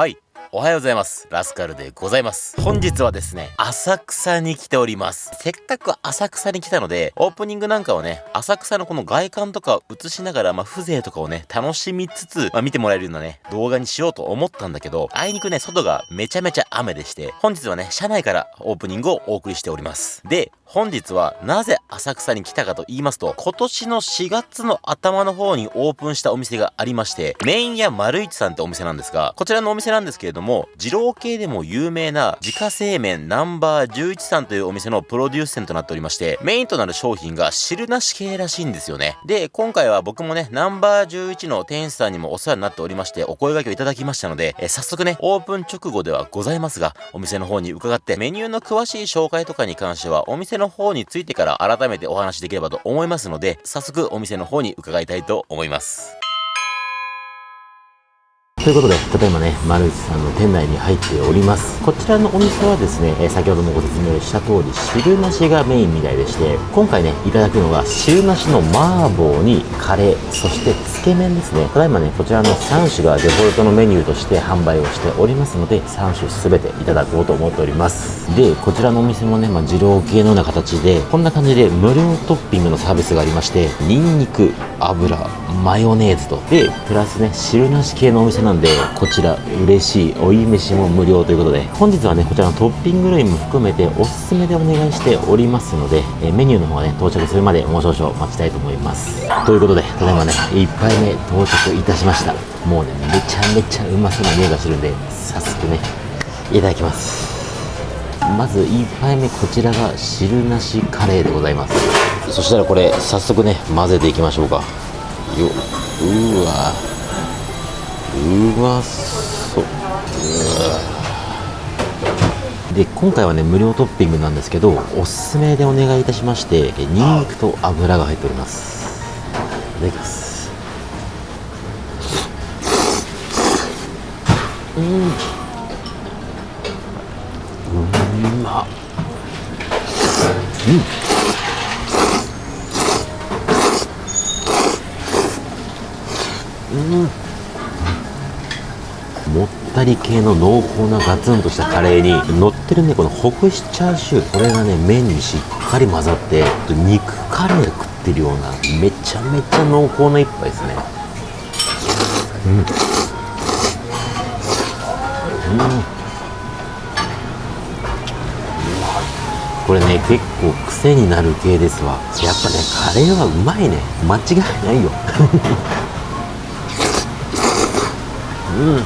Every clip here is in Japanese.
はい。おはようございます。ラスカルでございます。本日はですね浅草に来ております。せっかく浅草に来たのでオープニングなんかをね浅草のこの外観とかを映しながらまあ風情とかをね楽しみつつ、まあ、見てもらえるようなね動画にしようと思ったんだけどあいにくね外がめちゃめちゃ雨でして本日はね車内からオープニングをお送りしております。で本日はなぜ浅草に来たかと言いますと、今年の4月の頭の方にオープンしたお店がありまして、メイン屋丸一さんってお店なんですが、こちらのお店なんですけれども、二郎系でも有名な自家製麺ナンバー11さんというお店のプロデュース店となっておりまして、メインとなる商品が汁なし系らしいんですよね。で、今回は僕もね、ナンバー11の店主さんにもお世話になっておりまして、お声掛けをいただきましたので、え早速ね、オープン直後ではございますが、お店の方に伺って、メニューの詳しい紹介とかに関しては、お店のの方についてから改めてお話しできればと思いますので、早速お店の方に伺いたいと思います。ということで、ただいまね、丸内さんの店内に入っております。こちらのお店はですね、え先ほどもご説明した通り、汁なしがメインみたいでして、今回ね、いただくのが汁なしの麻婆にカレー、そしてつけ麺ですね。ただいまね、こちらの3種がデフォルトのメニューとして販売をしておりますので、3種すべていただこうと思っております。で、こちらのお店もね、まあ、二郎系のような形で、こんな感じで無料トッピングのサービスがありまして、ニンニク、油、マヨネーズと、で、プラスね、汁なし系のお店なんで、こちら嬉しい追い飯も無料ということで、本日はね、こちらのトッピング類も含めておすすめでお願いしておりますので、えメニューの方がね、到着するまでもう少々待ちたいと思います。ということで、ただいまね、1杯目到着いたしました。もうね、めちゃめちゃうまそうな匂いがするんで、早速ね、いただきます。まず1杯目こちらが汁なしカレーでございますそしたらこれ早速ね混ぜていきましょうか。ようわ。うまそう。で今回はね無料トッピングなんですけどおすすめでお願いいたしましてニンニクと油が入っております。いただきますうんうまうんうん。もったり系の濃厚なガツンとしたカレーに乗ってるねこのほぐしチャーシュー。これがね麺にしっかり混ざって肉カレー食ってるようなめちゃめちゃ濃厚な一杯ですね。うん。うん。これね結構癖になる系ですわ。やっぱねカレーはうまいね。間違いないよ。うん。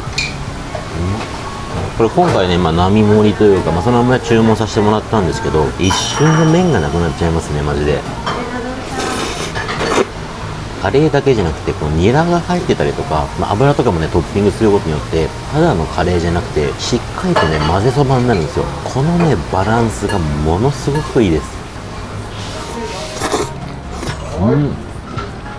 これ今回ね、まあ、並盛りというか、まあ、そのまま注文させてもらったんですけど一瞬で麺がなくなっちゃいますねマジで。カレーだけじゃなくてこうニラが入ってたりとか、まあ、油とかもねトッピングすることによってただのカレーじゃなくてしっかりとね混ぜそばになるんですよ。このねバランスがものすごくいいです。うん。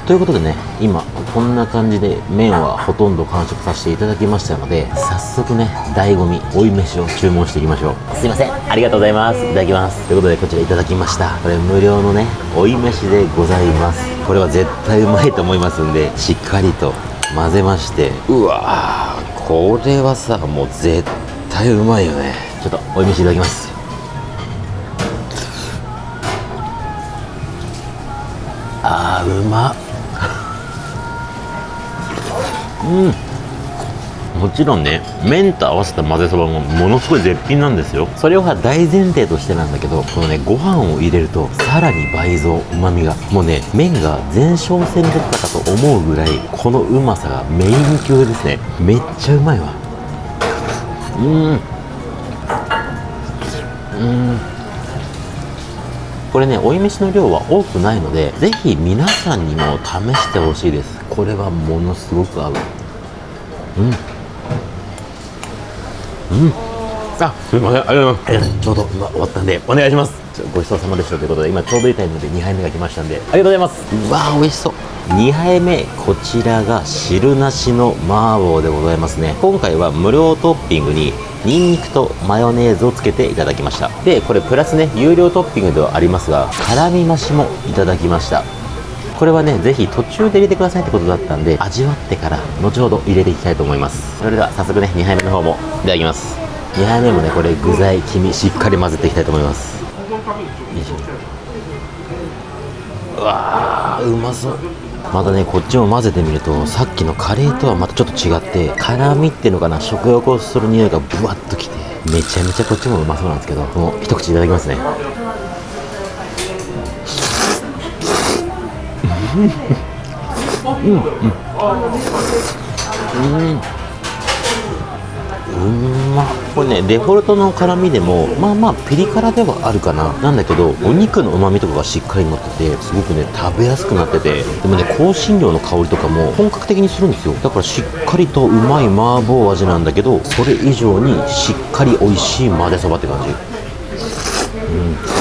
ということでね今こんな感じで麺はほとんど完食させていただきましたので早速ね醍醐味追い飯を注文していきましょう。すいません。ありがとうございます。いただきます。ということでこちらいただきました。これ無料のね追い飯でございます。これは絶対うまいと思いますんでしっかりと混ぜまして。うわーこれはさもう絶対うまいよね。ちょっと追い飯いただきます。あーうまっうん。もちろんね麺と合わせた混ぜそばもものすごい絶品なんですよ。それは大前提としてなんだけどこのねご飯を入れるとさらに倍増うまみが。もうね麺が前哨戦だったかと思うぐらいこのうまさがメイン級ですね。めっちゃうまいわ。うん。うん。これね追い飯の量は多くないのでぜひ皆さんにも試してほしいです。これはものすごく合う。うん。うん。あすみません。ありがとうございます。ちょうど今終わったんでお願いします。ごちそうさまでしたということで今ちょうどいいタイムで2杯目が来ましたんでありがとうございます。うわー美味しそう。2杯目こちらが汁なしの麻婆でございますね。今回は無料トッピングにニンニクとマヨネーズをつけていただきました。でこれプラスね有料トッピングではありますが辛味増しもいただきましたこれはねぜひ途中で入れてくださいってことだったんで味わってから後ほど入れていきたいと思います。それでは早速ね2杯目の方もいただきます。2杯目もねこれ具材黄身しっかり混ぜていきたいと思います。うわーうまそう。またねこっちも混ぜてみるとさっきのカレーとはまたちょっと違って辛みっていうのかな食欲をする匂いがブワッときてめちゃめちゃこっちもうまそうなんですけどもう一口いただきますね。うん。うん。うん。うん。まこれねデフォルトの辛みでもまあまあピリ辛ではあるかな。なんだけどお肉の旨味とかがしっかり乗っててすごくね食べやすくなってて。でもね香辛料の香りとかも本格的にするんですよ。だからしっかりとうまい麻婆味なんだけどそれ以上にしっかり美味しい混ぜそばって感じ。うん。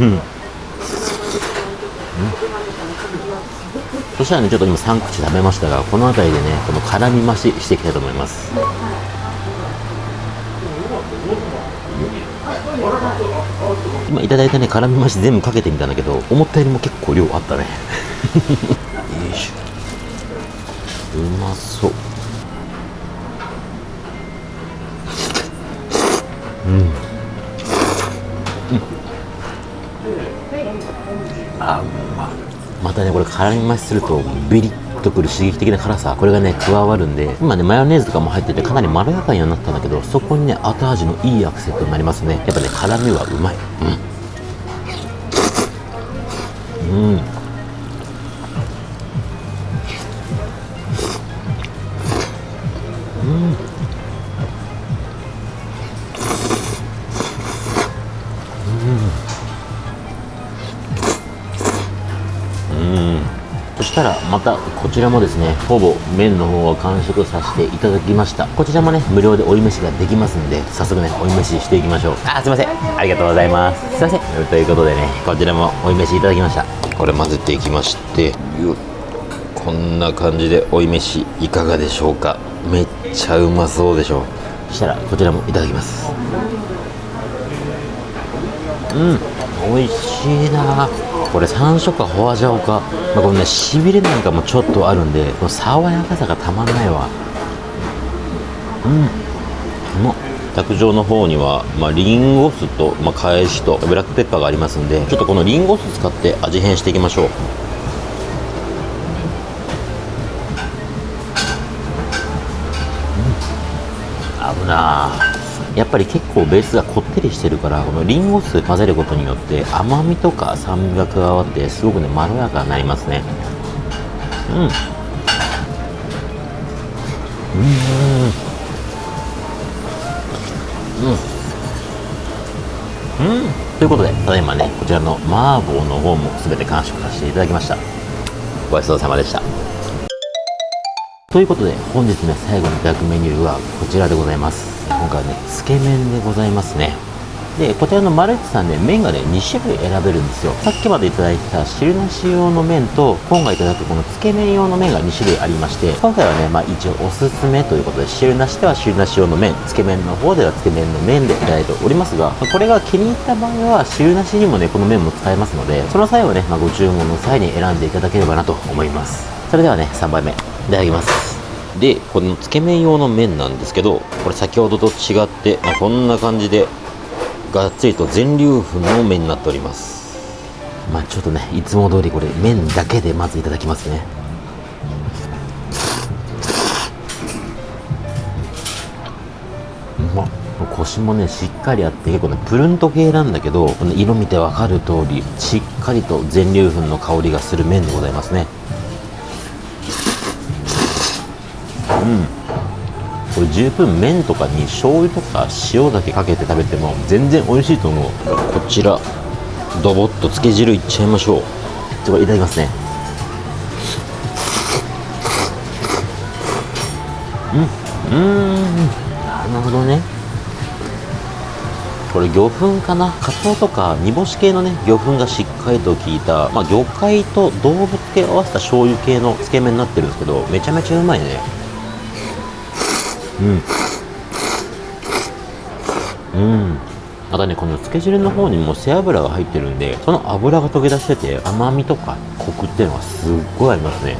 うん。そしたらねちょっと今3口食べましたがこの辺りでねこの辛み増ししていきたいと思います。今いただいたね辛み増し全部かけてみたんだけど思ったよりも結構量あったね。よいしょ。うまそう。うん。あうままたねこれ辛み増しするとビリッとくる刺激的な辛さこれがね加わるんで今ねマヨネーズとかも入っててかなりまろやかになったんだけどそこにね後味のいいアクセントになりますね。やっぱね辛みはうまい。うん。うん。したらまたこちらもですねほぼ麺の方は完食させていただきました。こちらもね無料で追い飯ができますんで早速ね追い飯していきましょう。あすいません。ありがとうございます。すいません。ということでねこちらも追い飯いただきました。これ混ぜていきましてよっこんな感じで追い飯いかがでしょうか。めっちゃうまそうでしょそしたらこちらもいただきます。うん。美味しいなこれ山椒かホアジャオか、まあ、このねしびれなんかもちょっとあるんでこの爽やかさがたまんないわ。うん。うまっ卓上の方には、まあ、リンゴ酢と、まあ、返しとブラックペッパーがありますんでちょっとこのリンゴ酢使って味変していきましょう。合うなやっぱり結構ベースがこってりしてるからこのリンゴ酢混ぜることによって甘みとか酸味が加わってすごくねまろやかになりますね。うん。うん。うん。うん。ということでただいまねこちらの麻婆の方も全て完食させていただきました。ごちそうさまでした。ということで本日ね最後にいただくメニューはこちらでございます。今回ねつけ麺でございますね。でこちらのマルチさんね麺がね2種類選べるんですよ。さっきまでいただいた汁なし用の麺と今回いただくこのつけ麺用の麺が2種類ありまして今回はねまあ一応おすすめということで汁なしでは汁なし用の麺つけ麺の方ではつけ麺の麺でいただいておりますがこれが気に入った場合は汁なしにもねこの麺も使えますのでその際はね、まあ、ご注文の際に選んでいただければなと思います。それではね3杯目いただきます。でこのつけ麺用の麺なんですけどこれ先ほどと違って、まあ、こんな感じでがっつりと全粒粉の麺になっております。まあちょっとねいつも通りこれ麺だけでまずいただきますね。うまっコシもねしっかりあって結構ねプルント系なんだけどこの色見てわかる通りしっかりと全粒粉の香りがする麺でございますねうん。これ十分麺とかに醤油とか塩だけかけて食べても全然美味しいと思う。こちらドボッとつけ汁いっちゃいましょう。ちょっといただきますね。うん。うん。なるほどね。これ魚粉かな？カツオとか煮干し系のね魚粉がしっかりと効いた、まあ、魚介と動物系を合わせた醤油系のつけ麺になってるんですけどめちゃめちゃうまいねうん。うん。またねこのつけ汁の方にも背脂が入ってるんでその脂が溶け出してて甘みとかコクっていうのがすっごいありますね。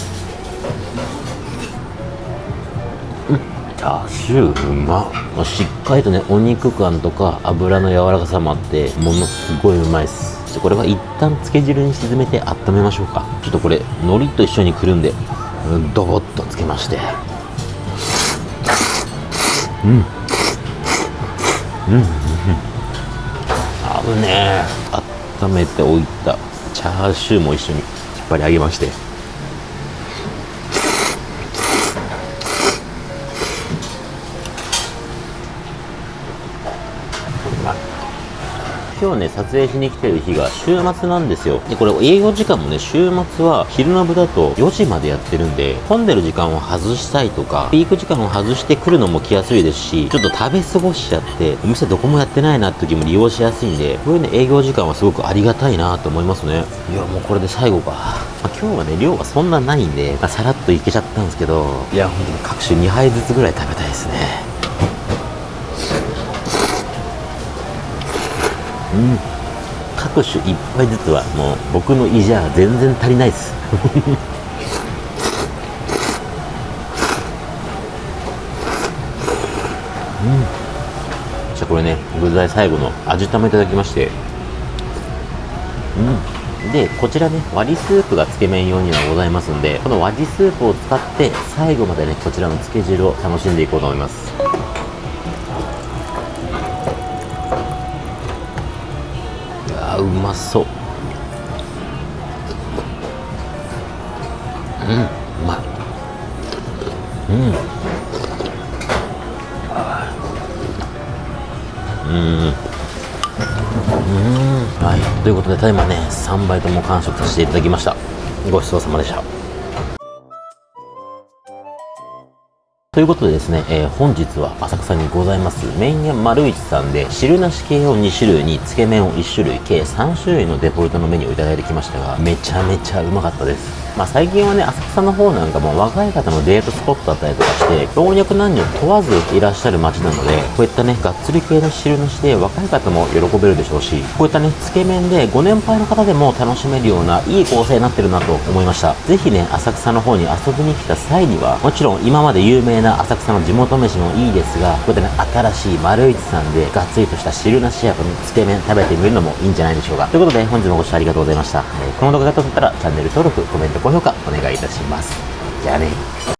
うん。チャーシューうまっ。しっかりとねお肉感とか油の柔らかさもあってものすごいうまいっす。これは一旦つけ汁に沈めて温めましょうか。ちょっとこれ海苔と一緒にくるんでドボッとつけまして。うん。うん。うん。合うね温めておいたチャーシューも一緒に引っ張り上げまして今日ね、撮影しに来てる日が週末なんですよ。で、これ営業時間もね、週末は昼の部だと4時までやってるんで、混んでる時間を外したいとか、ピーク時間を外してくるのも来やすいですし、ちょっと食べ過ごしちゃって、お店どこもやってないなって時も利用しやすいんで、こういうね、営業時間はすごくありがたいなと思いますね。いや、もうこれで最後か。まあ、今日はね、量がそんなないんで、まあ、さらっといけちゃったんですけど、いや、本当に各種2杯ずつぐらい食べたいですね。うん。各種1杯ずつはもう僕の胃じゃ全然足りないです。うん。じゃあこれね具材最後の味玉いただきまして。うん。でこちらね割りスープがつけ麺用にはございますんでこの割りスープを使って最後までねこちらのつけ汁を楽しんでいこうと思います。うまそう。うんうまい。うん。うん。うん。はい。ということでただいまね3杯とも完食させていただきました。ごちそうさまでした。ということでですね、えー、本日は浅草にございます麺屋丸一さんで汁なし系を2種類につけ麺を1種類計3種類のデフォルトのメニューをいただいてきましたがめちゃめちゃうまかったです。まあ、最近はね浅草の方なんかも若い方のデートスポットだったりとかして老若男女問わずいらっしゃる街なのでこういったねがっつり系の汁なしで若い方も喜べるでしょうしこういったねつけ麺でご年配の方でも楽しめるようないい構成になってるなと思いました。ぜひね浅草の方に遊びに来た際にはもちろん今まで有名な浅草の地元飯もいいですがこういったね新しい丸一さんでがっつりとした汁なしやこのつけ麺食べてみるのもいいんじゃないでしょうか。ということで本日もご視聴ありがとうございました、えー、この動画が良かったらチャンネル登録コメント高評価お願いいたします。じゃあね。